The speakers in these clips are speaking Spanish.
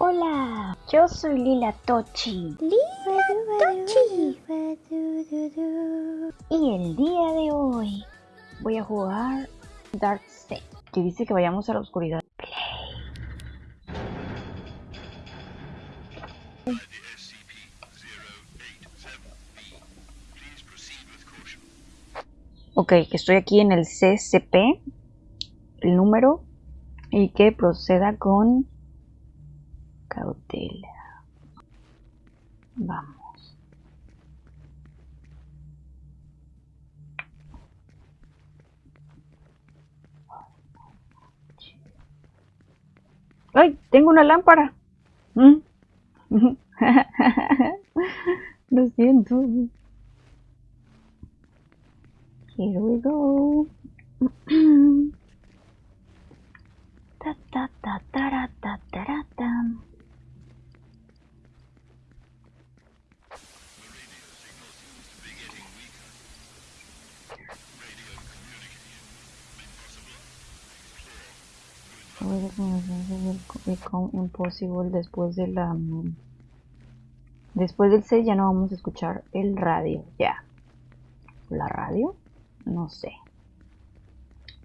Hola, yo soy Lila Tochi. Lila Tochi. Y el día de hoy voy a jugar Dark Set, que dice que vayamos a la oscuridad. Ok, que estoy aquí en el CCP, el número, y que proceda con cautela. Vamos. ¡Ay! Tengo una lámpara. ¿Mm? Lo siento. Here we go. ta ta ta ta ta. Impossible después de la después del 6 ya no vamos a escuchar el radio ya. La radio no sé.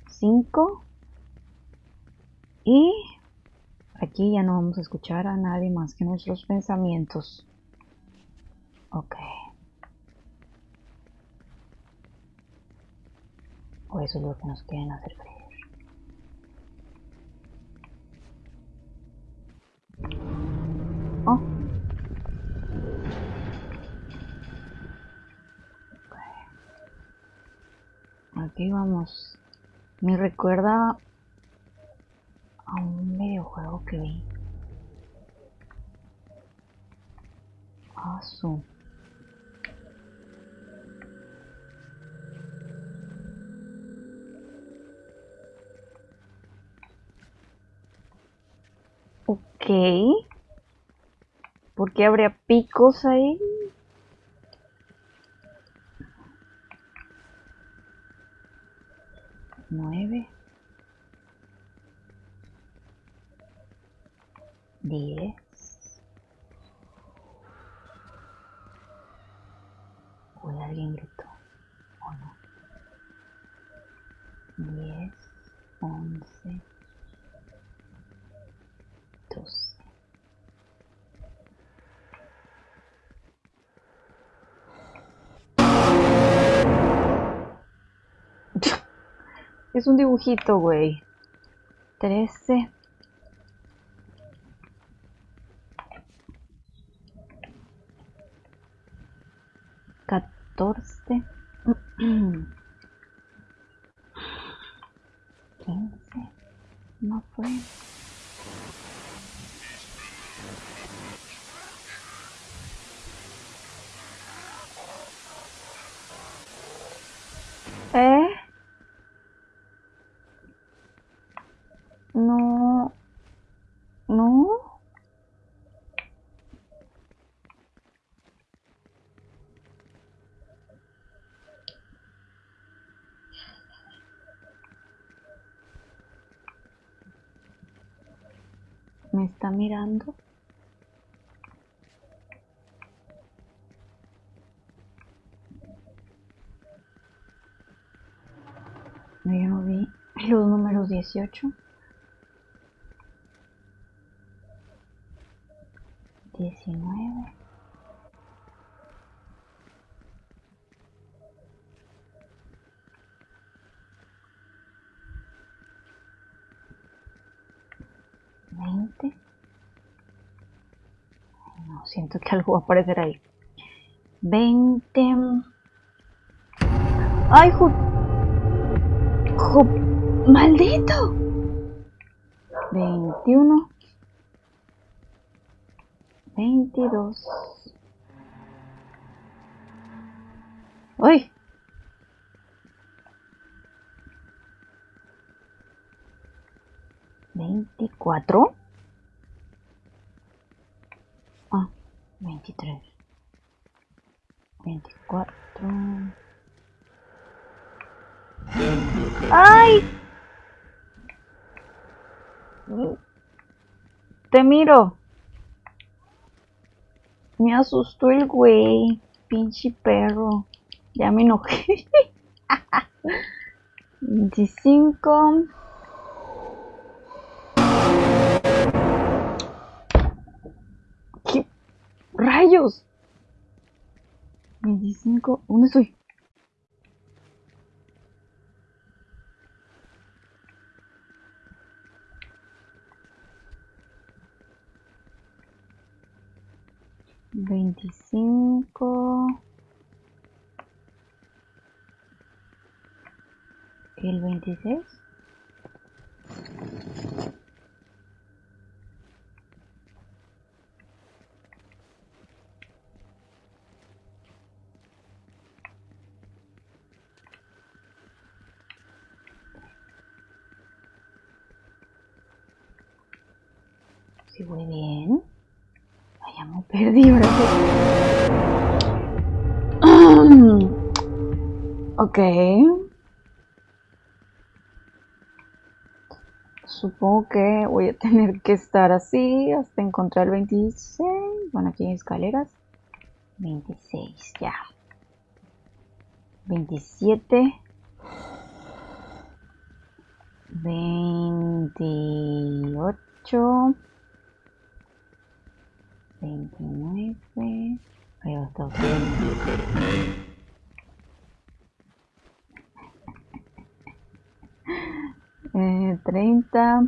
5 y aquí ya no vamos a escuchar a nadie más que nuestros pensamientos. Ok. O eso es lo que nos quieren hacer creer Oh. Aquí vamos. Me recuerda a un videojuego que vi. Ah, su. Ok. ¿Por qué habría picos ahí? Nueve. Diez. Uy, alguien gritó. ¿O no? Diez. Once. Es un dibujito, güey. Trece. Catorce. Quince. No fue. ¿Eh? No. No. ¿Me está mirando? Yo no vi los números 18. 19 20 no siento que algo va a aparecer ahí. 20 ay maldito. 21 22 ¡Uy! ¿24? Ah, 23 24 ¡Ay! Te miro Me asustó el güey. Pinche perro. Ya me enojé. 25. Rayos? 25. ¿Dónde estoy? Veinticinco. El veintiséis. Si voy bien. Vaya, me perdí ahora sí. ok. Supongo que voy a tener que estar así hasta encontrar el 26. Bueno, aquí hay escaleras. 26, ya. 27. 28. 29. Ahí va a estar Eh, 30.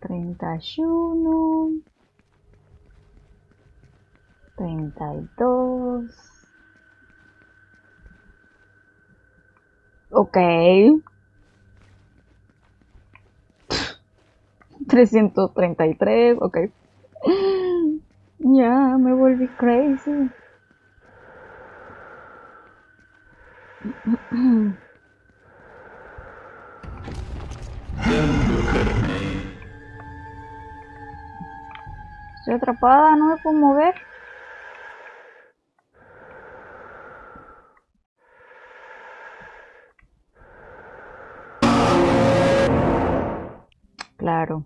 Treinta y uno. Treinta y dos. Ok. 333, ok. Ya, me volví crazy. Estoy atrapada, no me puedo mover. Claro.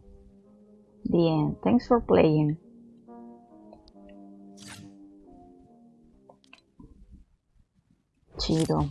The end. Thanks for playing. Chido.